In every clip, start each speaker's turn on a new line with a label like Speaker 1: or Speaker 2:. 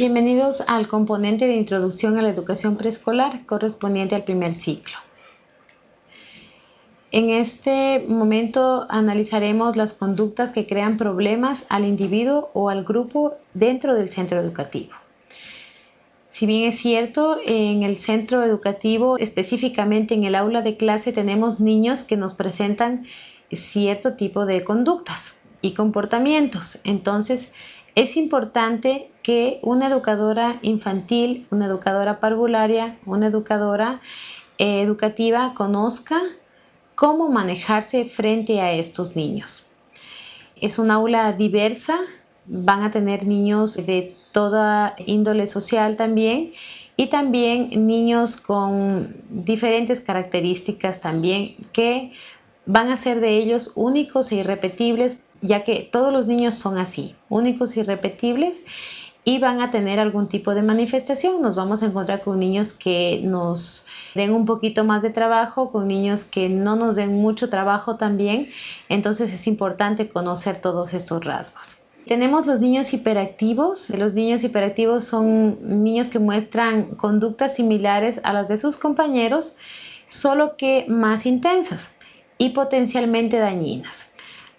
Speaker 1: Bienvenidos al componente de introducción a la educación preescolar correspondiente al primer ciclo. En este momento analizaremos las conductas que crean problemas al individuo o al grupo dentro del centro educativo. Si bien es cierto, en el centro educativo, específicamente en el aula de clase, tenemos niños que nos presentan cierto tipo de conductas y comportamientos. Entonces, es importante que una educadora infantil, una educadora parvularia, una educadora eh, educativa conozca cómo manejarse frente a estos niños. Es un aula diversa, van a tener niños de toda índole social también y también niños con diferentes características también que van a ser de ellos únicos e irrepetibles ya que todos los niños son así, únicos y repetibles y van a tener algún tipo de manifestación. Nos vamos a encontrar con niños que nos den un poquito más de trabajo, con niños que no nos den mucho trabajo también. Entonces es importante conocer todos estos rasgos. Tenemos los niños hiperactivos. Los niños hiperactivos son niños que muestran conductas similares a las de sus compañeros, solo que más intensas y potencialmente dañinas.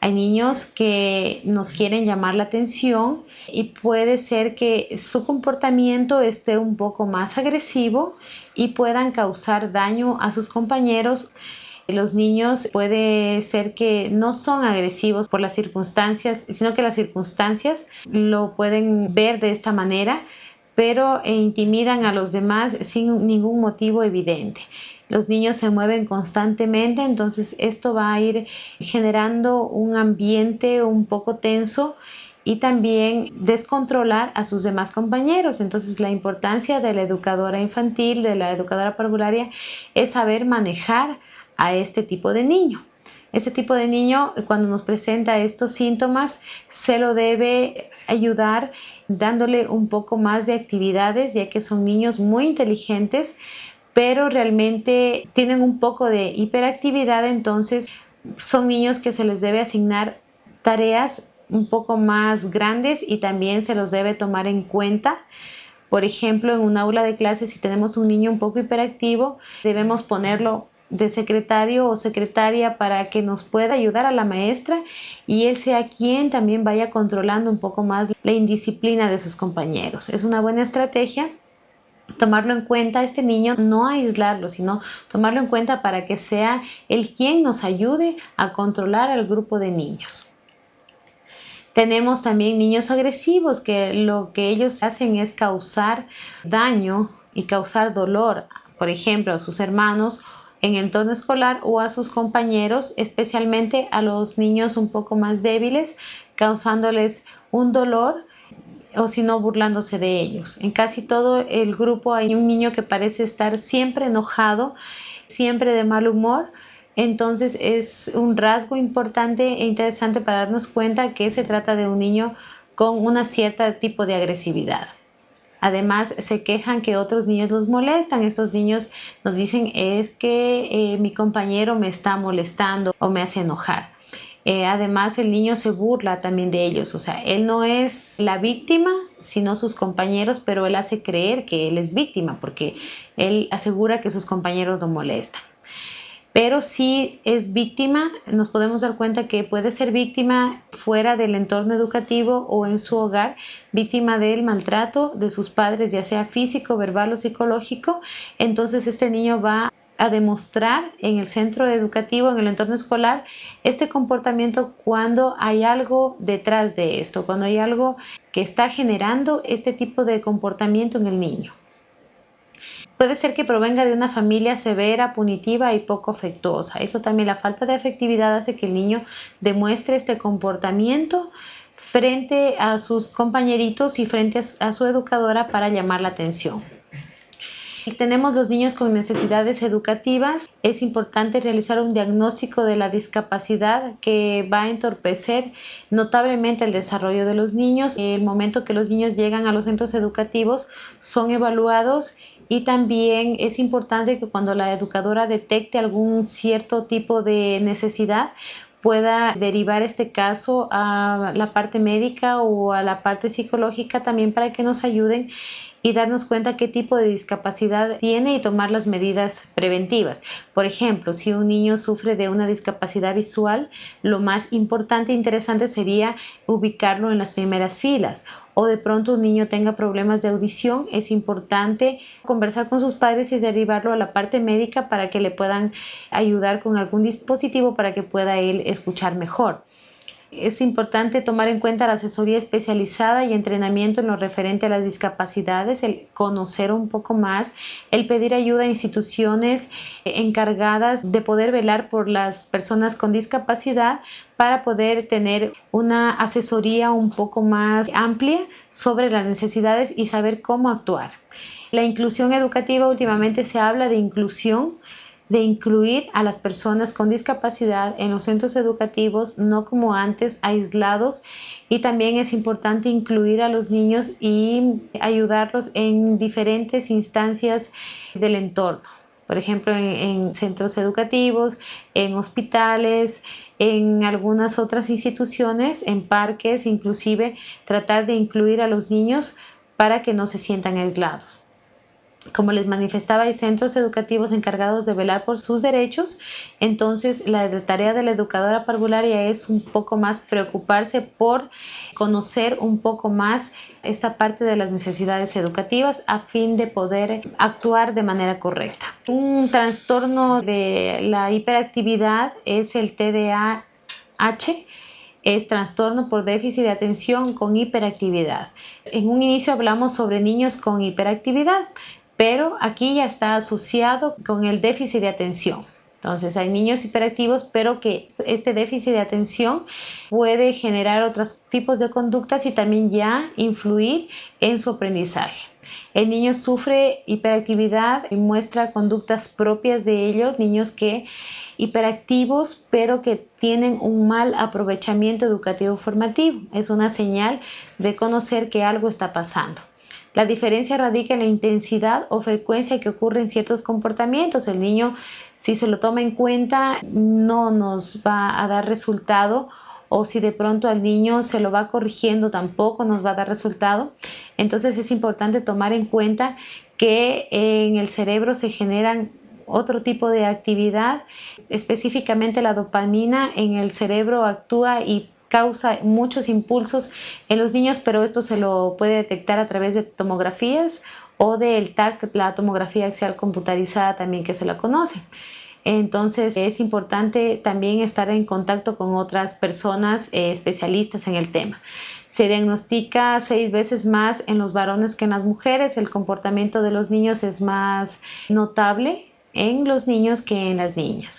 Speaker 1: Hay niños que nos quieren llamar la atención y puede ser que su comportamiento esté un poco más agresivo y puedan causar daño a sus compañeros. Los niños puede ser que no son agresivos por las circunstancias, sino que las circunstancias lo pueden ver de esta manera, pero intimidan a los demás sin ningún motivo evidente los niños se mueven constantemente, entonces esto va a ir generando un ambiente un poco tenso y también descontrolar a sus demás compañeros. Entonces la importancia de la educadora infantil, de la educadora parvularia, es saber manejar a este tipo de niño. Este tipo de niño, cuando nos presenta estos síntomas, se lo debe ayudar dándole un poco más de actividades, ya que son niños muy inteligentes, pero realmente tienen un poco de hiperactividad, entonces son niños que se les debe asignar tareas un poco más grandes y también se los debe tomar en cuenta. Por ejemplo, en un aula de clase, si tenemos un niño un poco hiperactivo, debemos ponerlo de secretario o secretaria para que nos pueda ayudar a la maestra y él sea quien también vaya controlando un poco más la indisciplina de sus compañeros. Es una buena estrategia tomarlo en cuenta este niño, no aislarlo, sino tomarlo en cuenta para que sea el quien nos ayude a controlar al grupo de niños. Tenemos también niños agresivos que lo que ellos hacen es causar daño y causar dolor, por ejemplo, a sus hermanos en entorno escolar o a sus compañeros, especialmente a los niños un poco más débiles, causándoles un dolor o si no burlándose de ellos. En casi todo el grupo hay un niño que parece estar siempre enojado, siempre de mal humor. Entonces es un rasgo importante e interesante para darnos cuenta que se trata de un niño con una cierta tipo de agresividad. Además, se quejan que otros niños los molestan. Estos niños nos dicen es que eh, mi compañero me está molestando o me hace enojar. Eh, además, el niño se burla también de ellos, o sea, él no es la víctima, sino sus compañeros, pero él hace creer que él es víctima porque él asegura que sus compañeros lo molestan. Pero si es víctima, nos podemos dar cuenta que puede ser víctima fuera del entorno educativo o en su hogar, víctima del maltrato de sus padres, ya sea físico, verbal o psicológico. Entonces este niño va a demostrar en el centro educativo, en el entorno escolar, este comportamiento cuando hay algo detrás de esto, cuando hay algo que está generando este tipo de comportamiento en el niño. Puede ser que provenga de una familia severa, punitiva y poco afectuosa. Eso también, la falta de afectividad hace que el niño demuestre este comportamiento frente a sus compañeritos y frente a su educadora para llamar la atención. Tenemos los niños con necesidades educativas. Es importante realizar un diagnóstico de la discapacidad que va a entorpecer notablemente el desarrollo de los niños. El momento que los niños llegan a los centros educativos son evaluados y también es importante que cuando la educadora detecte algún cierto tipo de necesidad pueda derivar este caso a la parte médica o a la parte psicológica también para que nos ayuden y darnos cuenta qué tipo de discapacidad tiene y tomar las medidas preventivas. Por ejemplo, si un niño sufre de una discapacidad visual, lo más importante e interesante sería ubicarlo en las primeras filas. O de pronto un niño tenga problemas de audición, es importante conversar con sus padres y derivarlo a la parte médica para que le puedan ayudar con algún dispositivo para que pueda él escuchar mejor. Es importante tomar en cuenta la asesoría especializada y entrenamiento en lo referente a las discapacidades, el conocer un poco más, el pedir ayuda a instituciones encargadas de poder velar por las personas con discapacidad para poder tener una asesoría un poco más amplia sobre las necesidades y saber cómo actuar. La inclusión educativa últimamente se habla de inclusión de incluir a las personas con discapacidad en los centros educativos, no como antes, aislados. Y también es importante incluir a los niños y ayudarlos en diferentes instancias del entorno. Por ejemplo, en, centros educativos, en hospitales, en algunas otras instituciones, en parques, inclusive tratar de incluir a los niños para que no se sientan aislados como les manifestaba, hay centros educativos encargados de velar por sus derechos, entonces la tarea de la educadora parvularia es un poco más preocuparse por conocer un poco más esta parte de las necesidades educativas a fin de poder actuar de manera correcta. Un trastorno de la hiperactividad es el TDAH es trastorno por déficit de atención con hiperactividad. En un inicio hablamos sobre niños con hiperactividad, pero aquí ya está asociado con el déficit de atención. Entonces hay niños hiperactivos, pero que este déficit de atención puede generar otros tipos de conductas y también ya influir en su aprendizaje. El niño sufre hiperactividad y muestra conductas propias de ellos, niños que hiperactivos, pero que tienen un mal aprovechamiento educativo formativo. Es una señal de conocer que algo está pasando. La diferencia radica en la intensidad o frecuencia que ocurre en ciertos comportamientos. El niño, si se lo toma en cuenta, no nos va a dar resultado o si de pronto al niño se lo va corrigiendo, tampoco nos va a dar resultado. Entonces es importante tomar en cuenta que en el cerebro se generan otro tipo de actividad, específicamente la dopamina en el cerebro actúa y causa muchos impulsos en los niños, pero esto se lo puede detectar a través de tomografías o del TAC, la tomografía axial computarizada también que se la conoce. Entonces es importante también estar en contacto con otras personas eh, especialistas en el tema. Se diagnostica seis veces más en los varones que en las mujeres. El comportamiento de los niños es más notable en los niños que en las niñas.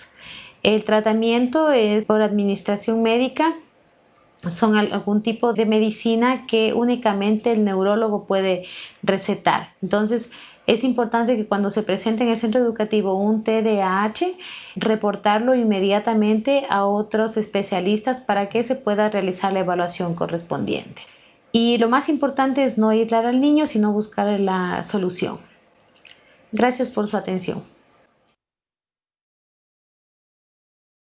Speaker 1: El tratamiento es por administración médica son algún tipo de medicina que únicamente el neurólogo puede recetar. Entonces, es importante que cuando se presente en el centro educativo un TDAH, reportarlo inmediatamente a otros especialistas para que se pueda realizar la evaluación correspondiente. Y lo más importante es no aislar al niño, sino buscar la solución. Gracias por su atención.